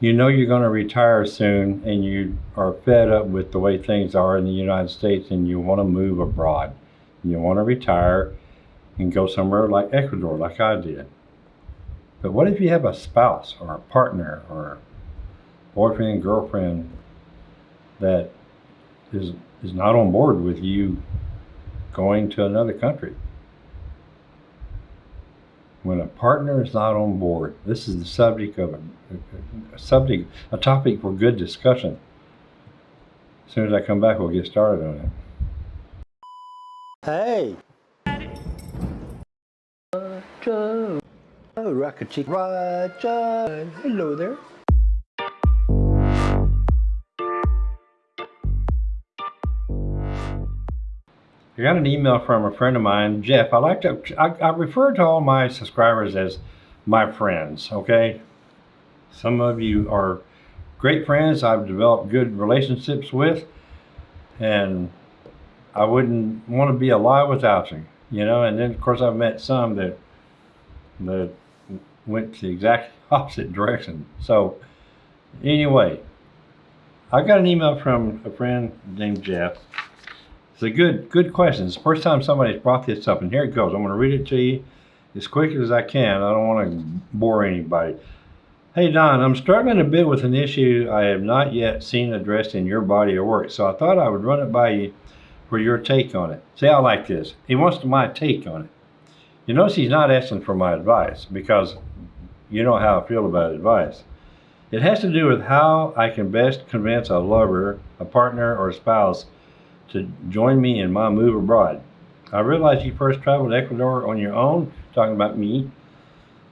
you know you're going to retire soon and you are fed up with the way things are in the United States and you want to move abroad. You want to retire and go somewhere like Ecuador, like I did. But what if you have a spouse or a partner or boyfriend, girlfriend that is is not on board with you going to another country? When a partner is not on board, this is the subject of a, a subject, a topic for good discussion. As soon as I come back, we'll get started on it. Hey. Roger. Oh, Rocket Chick. Roger. Hello there. I got an email from a friend of mine, Jeff. I like to, I, I refer to all my subscribers as my friends, okay? Some of you are great friends I've developed good relationships with, and I wouldn't want to be alive without you, you know? And then, of course, I've met some that, that went the exact opposite direction. So, anyway, I got an email from a friend named Jeff it's a good, good question. It's the first time somebody's brought this up, and here it goes. I'm going to read it to you as quick as I can. I don't want to bore anybody. Hey Don, I'm struggling a bit with an issue I have not yet seen addressed in your body of work, so I thought I would run it by you for your take on it. See, I like this. He wants my take on it. You notice he's not asking for my advice because you know how I feel about advice. It has to do with how I can best convince a lover, a partner, or a spouse to join me in my move abroad. I realize you first traveled to Ecuador on your own, talking about me,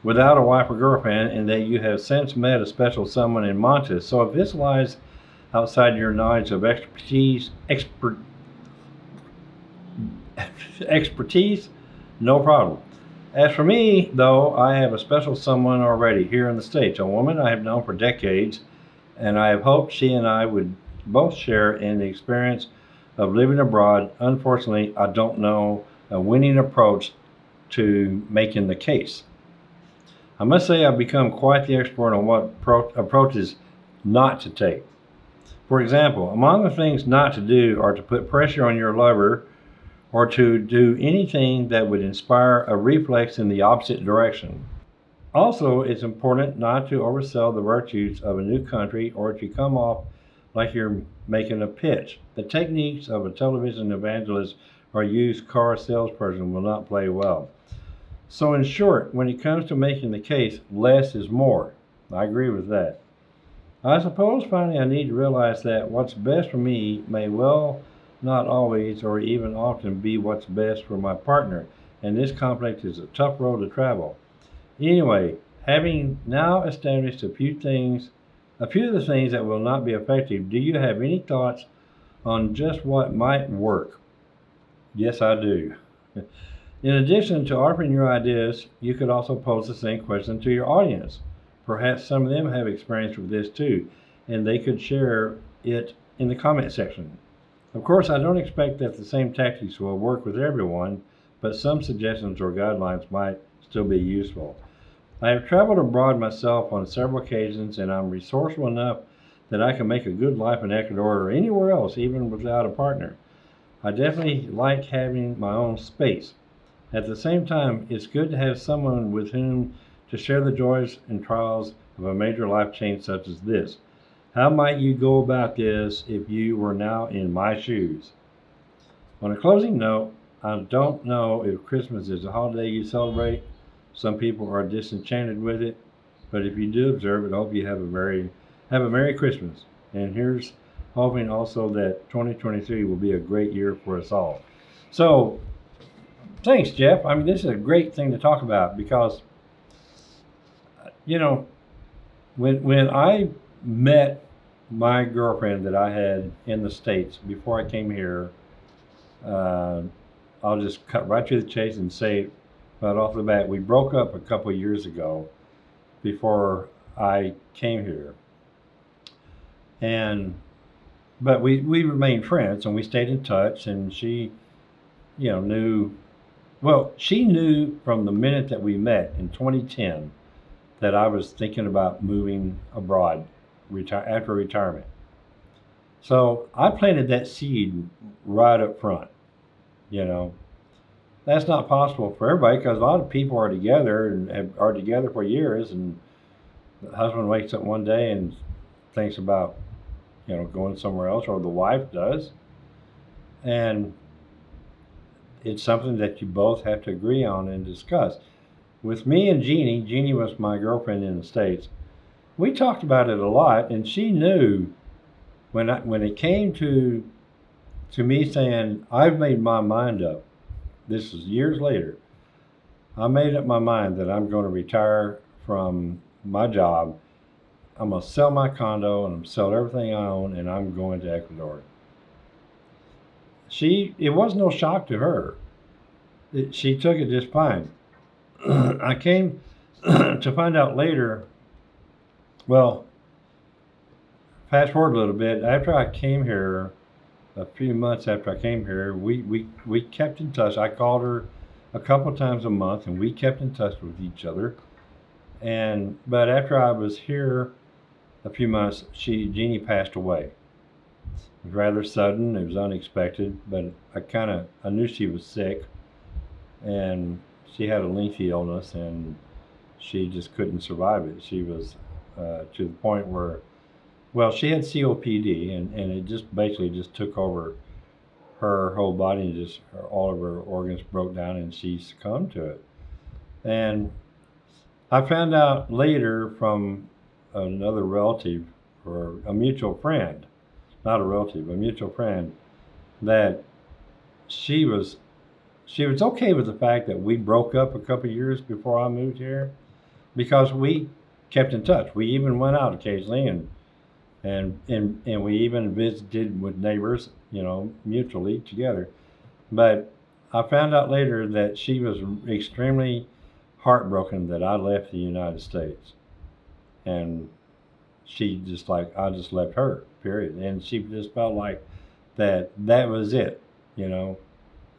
without a wife or girlfriend, and that you have since met a special someone in Montes. So if this lies outside your knowledge of expertise, expert, expertise, no problem. As for me, though, I have a special someone already here in the States, a woman I have known for decades, and I have hoped she and I would both share in the experience of living abroad, unfortunately, I don't know a winning approach to making the case. I must say I've become quite the expert on what pro- approaches not to take. For example, among the things not to do are to put pressure on your lover or to do anything that would inspire a reflex in the opposite direction. Also, it's important not to oversell the virtues of a new country or to come off like you're making a pitch. The techniques of a television evangelist or used car salesperson will not play well. So, in short, when it comes to making the case, less is more. I agree with that. I suppose finally I need to realize that what's best for me may well not always or even often be what's best for my partner, and this conflict is a tough road to travel. Anyway, having now established a few things a few of the things that will not be effective, do you have any thoughts on just what might work? Yes, I do. In addition to offering your ideas, you could also pose the same question to your audience. Perhaps some of them have experience with this too, and they could share it in the comment section. Of course, I don't expect that the same tactics will work with everyone, but some suggestions or guidelines might still be useful. I have traveled abroad myself on several occasions, and I'm resourceful enough that I can make a good life in Ecuador or anywhere else, even without a partner. I definitely like having my own space. At the same time, it's good to have someone with whom to share the joys and trials of a major life change such as this. How might you go about this if you were now in my shoes? On a closing note, I don't know if Christmas is a holiday you celebrate some people are disenchanted with it, but if you do observe it, I hope you have a very have a Merry Christmas. And here's hoping also that 2023 will be a great year for us all. So, thanks, Jeff. I mean, this is a great thing to talk about because, you know, when when I met my girlfriend that I had in the states before I came here, uh, I'll just cut right to the chase and say but off the bat, we broke up a couple years ago before I came here. And, but we, we remained friends and we stayed in touch and she, you know, knew, well, she knew from the minute that we met in 2010 that I was thinking about moving abroad retire after retirement. So I planted that seed right up front. You know, that's not possible for everybody because a lot of people are together and are together for years, and the husband wakes up one day and thinks about, you know, going somewhere else, or the wife does, and it's something that you both have to agree on and discuss. With me and Jeannie, Jeannie was my girlfriend in the States. We talked about it a lot, and she knew when I, when it came to to me saying I've made my mind up. This is years later. I made up my mind that I'm going to retire from my job. I'm going to sell my condo and I'm sell everything I own, and I'm going to Ecuador. She, it was no shock to her. It, she took it just fine. I came to find out later. Well, fast forward a little bit. After I came here, a few months after I came here, we, we, we kept in touch. I called her a couple times a month, and we kept in touch with each other. And but after I was here a few months, she Jeannie passed away. It was rather sudden. It was unexpected, but I kind of I knew she was sick, and she had a lengthy illness, and she just couldn't survive it. She was uh, to the point where well, she had COPD, and, and it just basically just took over her whole body, and just her, all of her organs broke down, and she succumbed to it. And I found out later from another relative or a mutual friend, not a relative, a mutual friend, that she was she was okay with the fact that we broke up a couple years before I moved here because we kept in touch. We even went out occasionally and and and and we even visited with neighbors, you know, mutually together. But I found out later that she was extremely heartbroken that I left the United States, and she just like I just left her, period. And she just felt like that that was it, you know,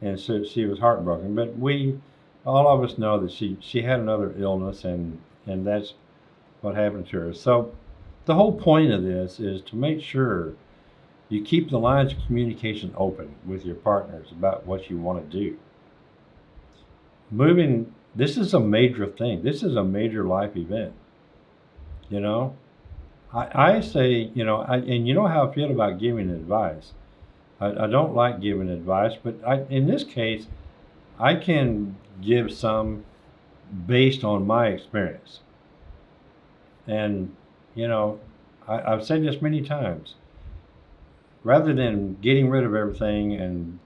and so she was heartbroken. But we, all of us know that she she had another illness, and and that's what happened to her. So the whole point of this is to make sure you keep the lines of communication open with your partners about what you want to do. Moving, this is a major thing. This is a major life event. You know, I, I say, you know, I, and you know how I feel about giving advice. I, I don't like giving advice, but I, in this case, I can give some based on my experience. And you know, I, I've said this many times. Rather than getting rid of everything and,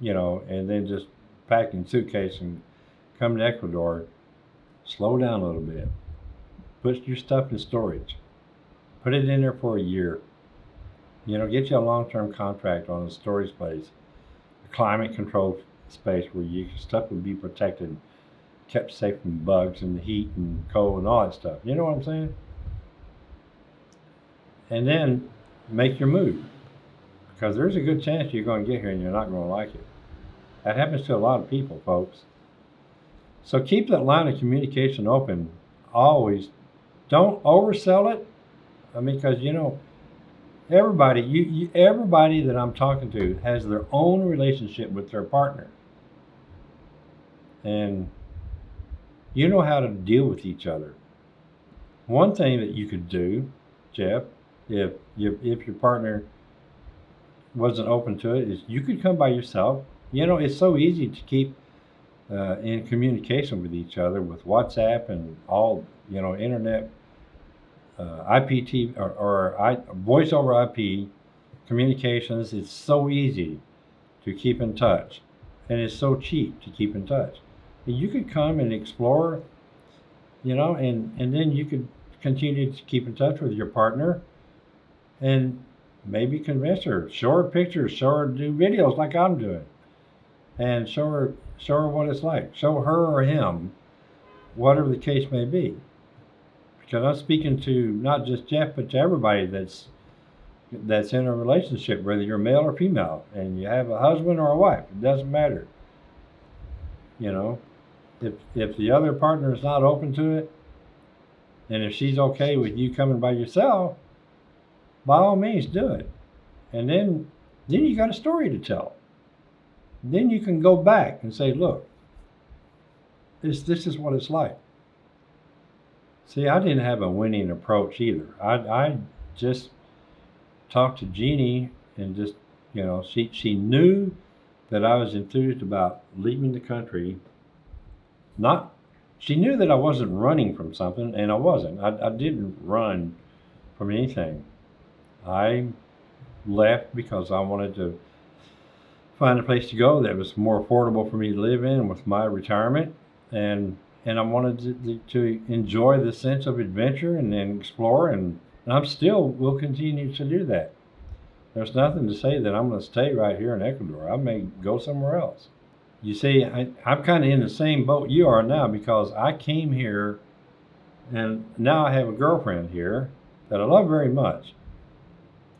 you know, and then just packing suitcase and come to Ecuador, slow down a little bit. Put your stuff in storage. Put it in there for a year. You know, get you a long-term contract on a storage space, a climate-controlled space where your stuff would be protected, kept safe from bugs and heat and cold and all that stuff. You know what I'm saying? and then make your move. Because there's a good chance you're going to get here and you're not going to like it. That happens to a lot of people, folks. So keep that line of communication open. Always. Don't oversell it. I mean, because, you know, everybody, you, you, everybody that I'm talking to has their own relationship with their partner. And you know how to deal with each other. One thing that you could do, Jeff, if if your partner wasn't open to it is you could come by yourself you know it's so easy to keep uh, in communication with each other with whatsapp and all you know internet Uh, ipt or, or I, voice over ip communications it's so easy to keep in touch and it's so cheap to keep in touch and you could come and explore you know and and then you could continue to keep in touch with your partner and maybe convince her. Show her pictures, show her do videos like I'm doing, and show her show her what it's like. Show her or him, whatever the case may be. Because I'm speaking to not just Jeff, but to everybody that's that's in a relationship, whether you're male or female, and you have a husband or a wife. It doesn't matter. You know, if if the other partner is not open to it, and if she's okay with you coming by yourself, by all means do it. And then then you got a story to tell. Then you can go back and say, look, this this is what it's like. See, I didn't have a winning approach either. I I just talked to Jeannie and just you know she she knew that I was enthused about leaving the country. Not she knew that I wasn't running from something, and I wasn't. I, I didn't run from anything. I left because I wanted to find a place to go that was more affordable for me to live in with my retirement, and and I wanted to, to enjoy the sense of adventure and, and explore, and, and I'm still will continue to do that. There's nothing to say that I'm going to stay right here in Ecuador. I may go somewhere else. You see, I, I'm kind of in the same boat you are now because I came here and now I have a girlfriend here that I love very much.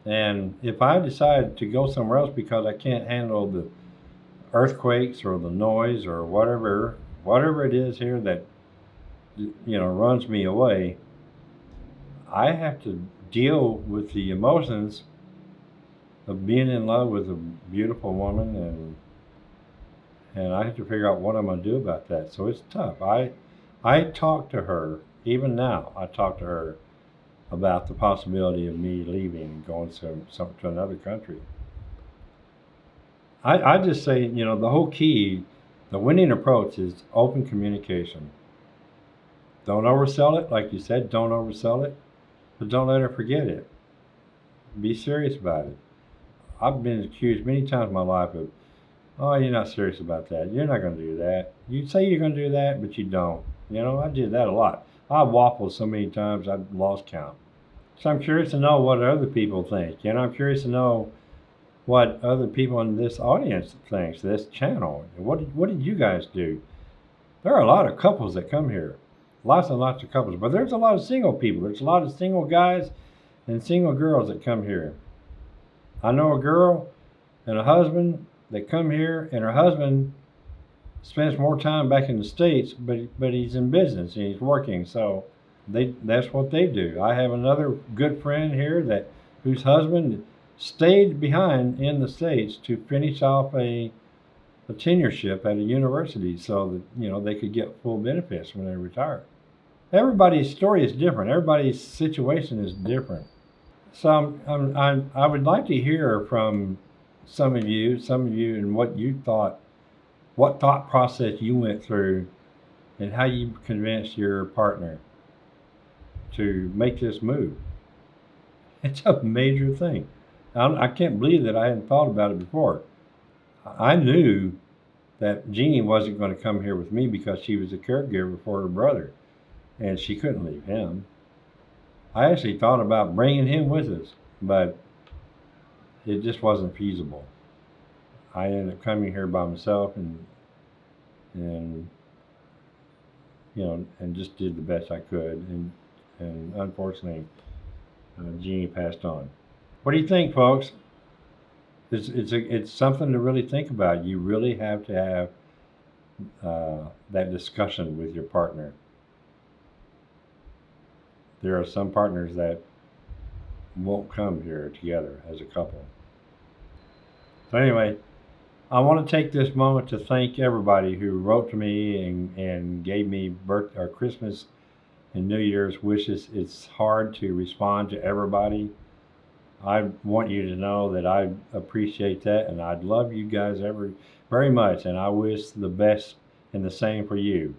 And if I decide to go somewhere else because I can't handle the earthquakes or the noise or whatever, whatever it is here that you know runs me away, I have to deal with the emotions of being in love with a beautiful woman and and I have to figure out what I'm going to do about that. So it's tough. I I talk to her even now. I talk to her about the possibility of me leaving and going to some to another country. I I just say you know the whole key, the winning approach is open communication. Don't oversell it, like you said. Don't oversell it, but don't let her forget it. Be serious about it. I've been accused many times in my life of, oh, you're not serious about that. You're not going to do that. You say you're going to do that, but you don't. You know, I did that a lot. I waffled so many times I've lost count. So I'm curious to know what other people think. You know, I'm curious to know what other people in this audience thinks, this channel. What did, what did you guys do? There are a lot of couples that come here. Lots and lots of couples. But there's a lot of single people. There's a lot of single guys and single girls that come here. I know a girl and a husband that come here, and her husband spends more time back in the states, but but he's in business and he's working, so they that's what they do. I have another good friend here that whose husband stayed behind in the states to finish off a a tenureship at a university, so that you know they could get full benefits when they retire. Everybody's story is different. Everybody's situation is different. So I'm, I'm, I would like to hear from some of you, some of you, and what you thought, what thought process you went through, and how you convinced your partner to make this move. It's a major thing. I, can't believe that I hadn't thought about it before. I knew that Jeannie wasn't going to come here with me because she was a caregiver for her brother, and she couldn't leave him. I actually thought about bringing him with us, but it just wasn't feasible. I ended up coming here by myself and and you know and just did the best I could and and unfortunately uh, Jeannie passed on. What do you think, folks? It's it's a, it's something to really think about. You really have to have uh, that discussion with your partner there are some partners that won't come here together as a couple. So anyway, I want to take this moment to thank everybody who wrote to me and, and gave me birth or Christmas and New Year's wishes. It's hard to respond to everybody. I want you to know that I appreciate that and I'd love you guys every very much and I wish the best and the same for you.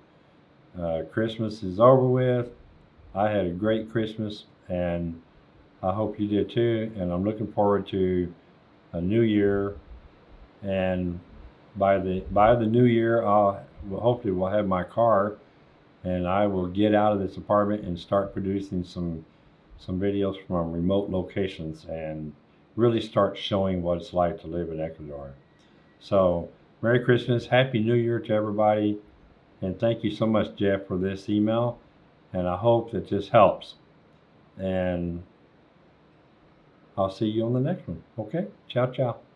Uh, Christmas is over with. I had a great Christmas and I hope you did too. And I'm looking forward to a new year. And by the by the new year, I'll hopefully we'll have my car, and I will get out of this apartment and start producing some some videos from remote locations and really start showing what it's like to live in Ecuador. So, Merry Christmas, Happy New Year to everybody, and thank you so much, Jeff, for this email and I hope that this helps. And I'll see you on the next one. Okay? Ciao, ciao.